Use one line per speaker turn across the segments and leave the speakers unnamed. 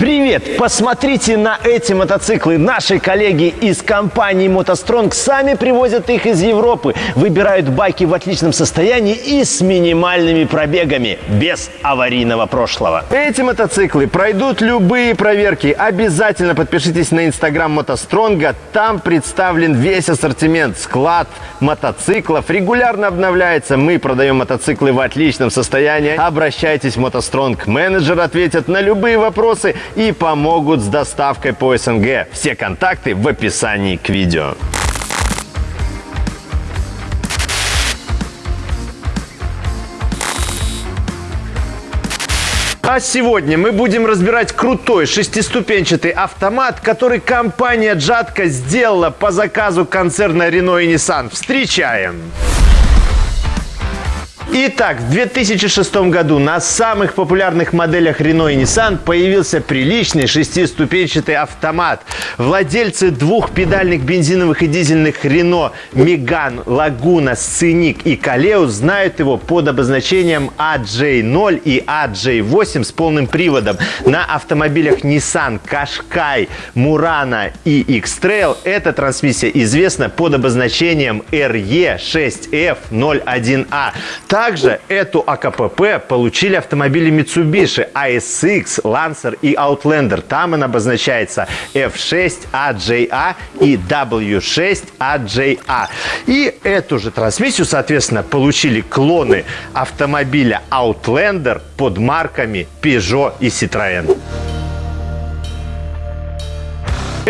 Привет! Посмотрите на эти мотоциклы. Наши коллеги из компании «МотоСтронг» сами привозят их из Европы. Выбирают байки в отличном состоянии и с минимальными пробегами, без аварийного прошлого. Эти мотоциклы пройдут любые проверки. Обязательно подпишитесь на инстаграм «МотоСтронга». Там представлен весь ассортимент, склад мотоциклов. Регулярно обновляется. Мы продаем мотоциклы в отличном состоянии. Обращайтесь в «МотоСтронг». Менеджер ответит на любые вопросы и помогут с доставкой по СНГ. Все контакты в описании к видео. А сегодня мы будем разбирать крутой шестиступенчатый автомат, который компания Джатка сделала по заказу концерна Renault и Nissan. Встречаем! Итак, в 2006 году на самых популярных моделях Renault и Nissan появился приличный шестиступенчатый автомат. Владельцы двух педальных бензиновых и дизельных Renault Megane, Laguna, Scenic и Kaleo знают его под обозначением AJ0 и AJ8 с полным приводом. На автомобилях Nissan Qashqai, Murano и X-Trail эта трансмиссия известна под обозначением RE6F01A. Также эту АКПП получили автомобили Mitsubishi ASX, Lancer и Outlander. Там она обозначается F6AJA и W6AJA. И эту же трансмиссию, соответственно, получили клоны автомобиля Outlander под марками Peugeot и Citroën.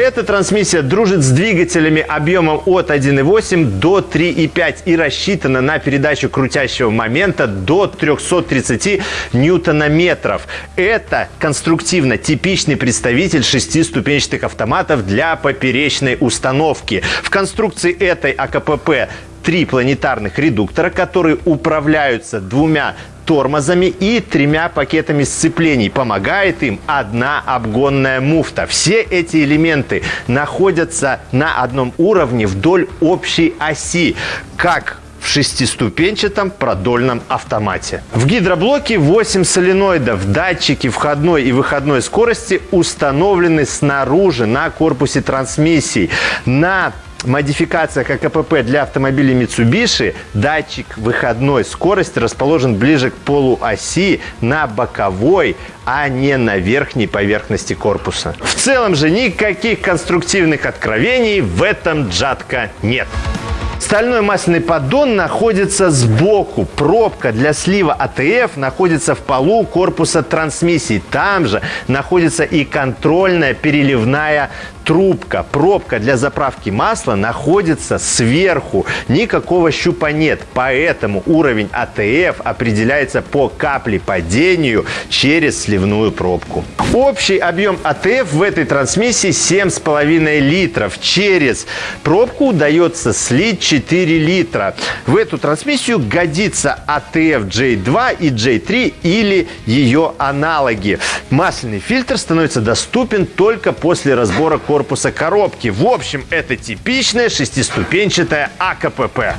Эта трансмиссия дружит с двигателями объемом от 1,8 до 3,5 и рассчитана на передачу крутящего момента до 330 ньютонометров. Это конструктивно типичный представитель шестиступенчатых автоматов для поперечной установки. В конструкции этой АКПП три планетарных редуктора, которые управляются двумя тормозами и тремя пакетами сцеплений. Помогает им одна обгонная муфта. Все эти элементы находятся на одном уровне вдоль общей оси, как в шестиступенчатом продольном автомате. В гидроблоке 8 соленоидов. Датчики входной и выходной скорости установлены снаружи на корпусе трансмиссии. На модификациях АКПП для автомобилей Mitsubishi датчик выходной скорости расположен ближе к полуоси на боковой, а не на верхней поверхности корпуса. В целом же никаких конструктивных откровений в этом джатка нет. Стальной масляный поддон находится сбоку. Пробка для слива АТФ находится в полу корпуса трансмиссии. Там же находится и контрольная переливная трубка, пробка для заправки масла находится сверху. Никакого щупа нет, поэтому уровень АТФ определяется по каплепадению через сливную пробку. Общий объем АТФ в этой трансмиссии 7,5 литров. Через пробку удается слить 4 литра. В эту трансмиссию годится АТФ J2 и J3 или ее аналоги. Масляный фильтр становится доступен только после разбора корпуса коробки. В общем, это типичная шестиступенчатая АКПП.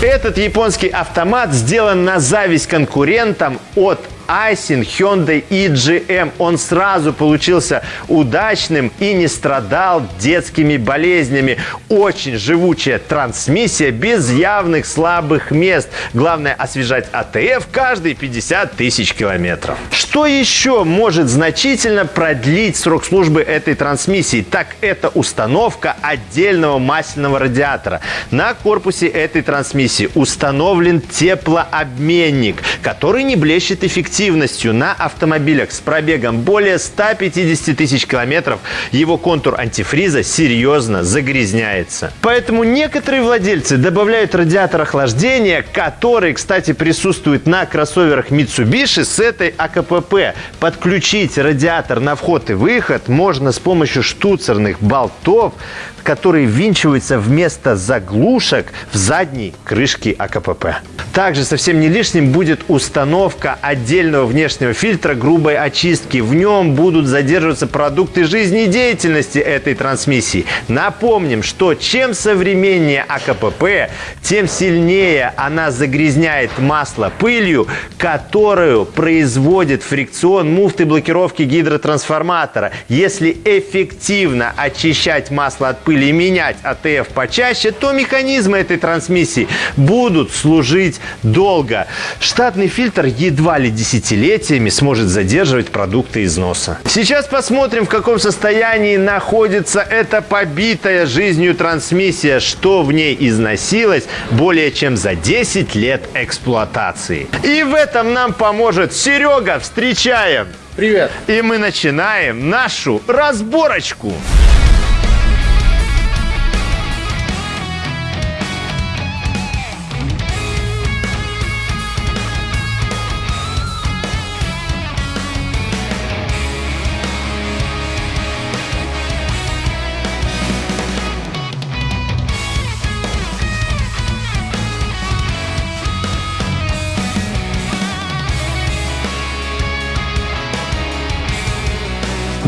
Этот японский автомат сделан на зависть конкурентам от Айсин, Hyundai и GM. Он сразу получился удачным и не страдал детскими болезнями. Очень живучая трансмиссия без явных слабых мест. Главное освежать АТФ каждые 50 тысяч километров. Что еще может значительно продлить срок службы этой трансмиссии? Так это установка отдельного масляного радиатора. На корпусе этой трансмиссии установлен теплообменник, который не блещет эффективно эффективностью на автомобилях с пробегом более 150 тысяч километров его контур антифриза серьезно загрязняется. Поэтому некоторые владельцы добавляют радиатор охлаждения, который, кстати, присутствует на кроссоверах Mitsubishi с этой АКПП. Подключить радиатор на вход и выход можно с помощью штуцерных болтов, которые ввинчиваются вместо заглушек в задней крышке АКПП. Также совсем не лишним будет установка отдельно отдельного внешнего фильтра грубой очистки. В нем будут задерживаться продукты жизнедеятельности этой трансмиссии. Напомним, что чем современнее АКПП, тем сильнее она загрязняет масло пылью, которую производит фрикцион муфты блокировки гидротрансформатора. Если эффективно очищать масло от пыли и менять АТФ почаще, то механизмы этой трансмиссии будут служить долго. Штатный фильтр едва ли десятилетиями сможет задерживать продукты износа. Сейчас посмотрим, в каком состоянии находится эта побитая жизнью трансмиссия, что в ней износилось более чем за 10 лет эксплуатации. И в этом нам поможет Серега. Встречаем!
Привет!
И мы начинаем нашу разборочку.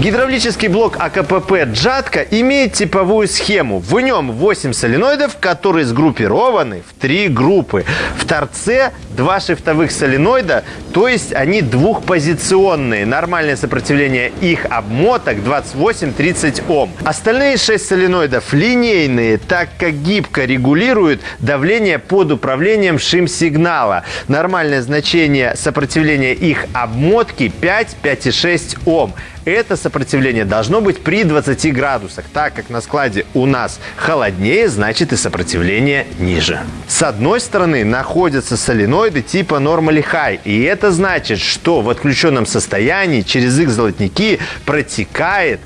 Гидравлический блок АКПП «Джатка» имеет типовую схему. В нем 8 соленоидов, которые сгруппированы в три группы. В торце два шифтовых соленоида, то есть они двухпозиционные. Нормальное сопротивление их обмоток 28-30 Ом. Остальные 6 соленоидов линейные, так как гибко регулируют давление под управлением шим-сигнала. Нормальное значение сопротивления их обмотки 5-5,6 Ом. Это сопротивление должно быть при 20 градусах, так как на складе у нас холоднее, значит и сопротивление ниже. С одной стороны находятся соленоиды типа Normally High, и это значит, что в отключенном состоянии через их золотники протекает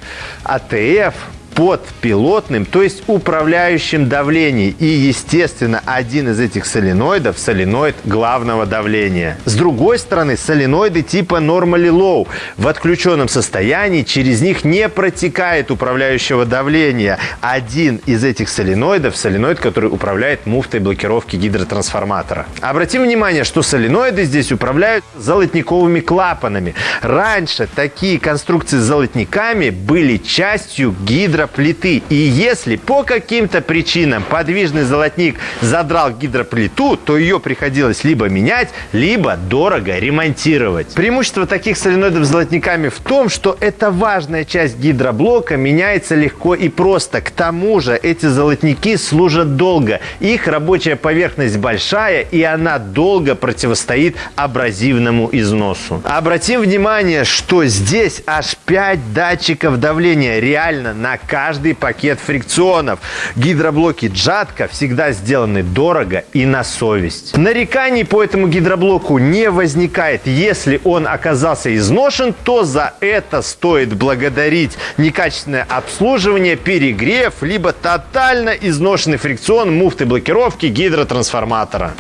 АТФ под пилотным, то есть управляющим давлением. И, естественно, один из этих соленоидов – соленоид главного давления. С другой стороны, соленоиды типа Normally Low. В отключенном состоянии через них не протекает управляющего давления. Один из этих соленоидов – соленоид, который управляет муфтой блокировки гидротрансформатора. Обратим внимание, что соленоиды здесь управляют золотниковыми клапанами. Раньше такие конструкции с золотниками были частью гидро гидроплиты. И если по каким-то причинам подвижный золотник задрал гидроплиту, то ее приходилось либо менять, либо дорого ремонтировать. Преимущество таких соленоидов с золотниками в том, что эта важная часть гидроблока меняется легко и просто. К тому же эти золотники служат долго. Их рабочая поверхность большая, и она долго противостоит абразивному износу. Обратим внимание, что здесь аж 5 датчиков давления реально на каждый пакет фрикционов. Гидроблоки Джатка всегда сделаны дорого и на совесть. Нареканий по этому гидроблоку не возникает. Если он оказался изношен, то за это стоит благодарить некачественное обслуживание, перегрев, либо тотально изношенный фрикцион муфты блокировки гидротрансформатора.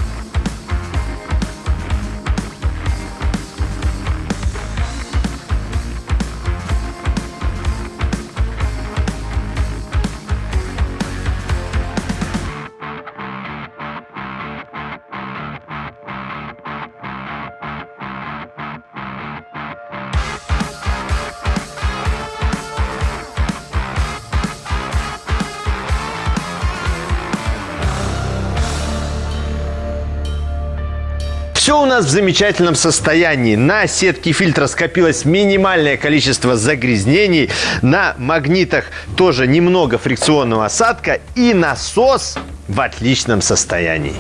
Все у нас в замечательном состоянии. На сетке фильтра скопилось минимальное количество загрязнений. На магнитах тоже немного фрикционного осадка. И насос в отличном состоянии.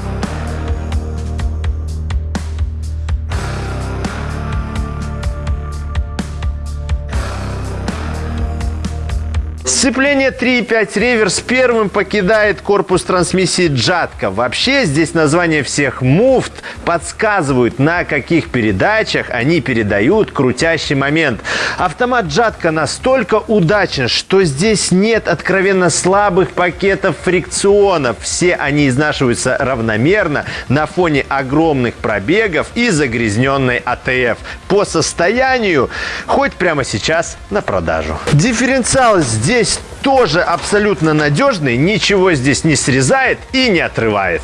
Сцепление 3.5 реверс первым покидает корпус трансмиссии Джатка. Вообще здесь название всех муфт подсказывают, на каких передачах они передают крутящий момент. Автомат Джатка настолько удачен, что здесь нет откровенно слабых пакетов фрикционов. Все они изнашиваются равномерно на фоне огромных пробегов и загрязненной АТФ. По состоянию хоть прямо сейчас на продажу. Дифференциал здесь тоже абсолютно надежный, ничего здесь не срезает и не отрывает.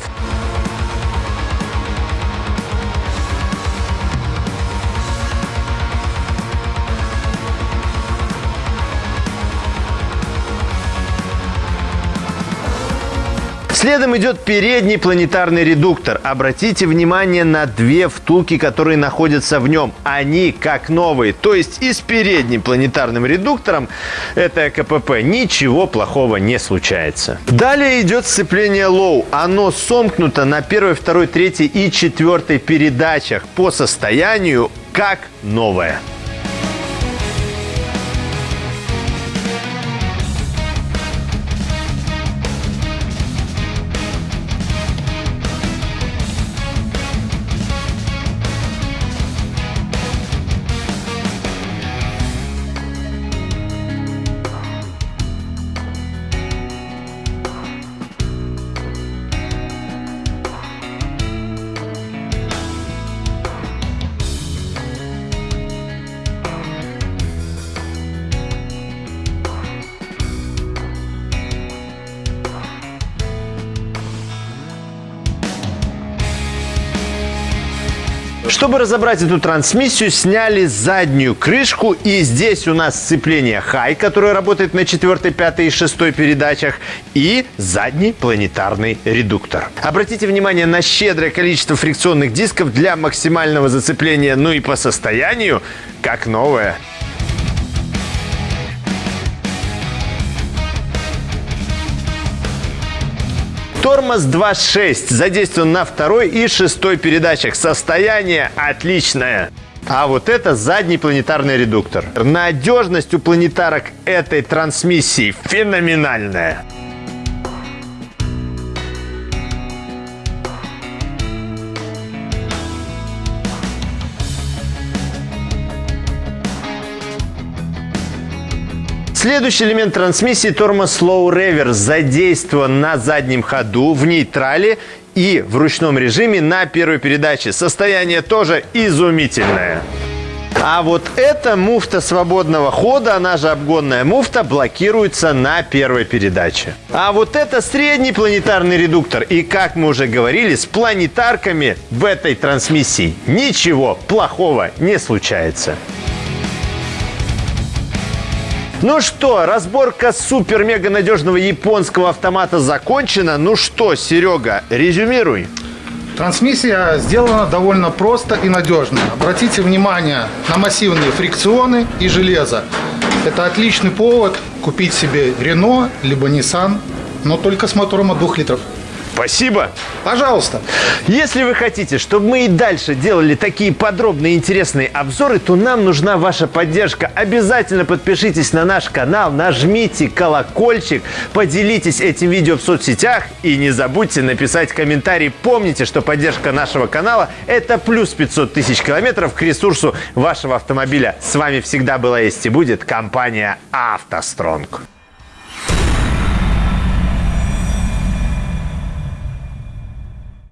Следом идет передний планетарный редуктор. Обратите внимание на две втулки, которые находятся в нем. Они как новые. То есть и с передним планетарным редуктором, этой КПП, ничего плохого не случается. Далее идет сцепление low. Оно сомкнуто на первой, второй, третьей и четвертой передачах. По состоянию как новое. Чтобы разобрать эту трансмиссию, сняли заднюю крышку. И здесь у нас сцепление High, которое работает на 4, 5 и 6 передачах. И задний планетарный редуктор. Обратите внимание на щедрое количество фрикционных дисков для максимального зацепления. Ну и по состоянию, как новое. Тормоз 2.6 задействован на второй и шестой передачах. Состояние отличное. А вот это задний планетарный редуктор. Надежность у планетарок этой трансмиссии феноменальная. Следующий элемент трансмиссии тормоз Slow Reverse задействован на заднем ходу, в нейтрале и в ручном режиме на первой передаче. Состояние тоже изумительное. А вот эта муфта свободного хода, она же обгонная муфта, блокируется на первой передаче. А вот это средний планетарный редуктор. И как мы уже говорили, с планетарками в этой трансмиссии ничего плохого не случается. Ну что, разборка супер-мега надежного японского автомата закончена. Ну что, Серега, резюмируй.
Трансмиссия сделана довольно просто и надежно. Обратите внимание на массивные фрикционы и железо. Это отличный повод купить себе Renault либо Nissan, но только с мотором от 2 литров.
Спасибо.
Пожалуйста.
Если вы хотите, чтобы мы и дальше делали такие подробные интересные обзоры, то нам нужна ваша поддержка. Обязательно подпишитесь на наш канал, нажмите колокольчик, поделитесь этим видео в соцсетях и не забудьте написать комментарий. Помните, что поддержка нашего канала – это плюс 500 тысяч километров к ресурсу вашего автомобиля. С вами всегда была есть и будет компания «АвтоСтронг».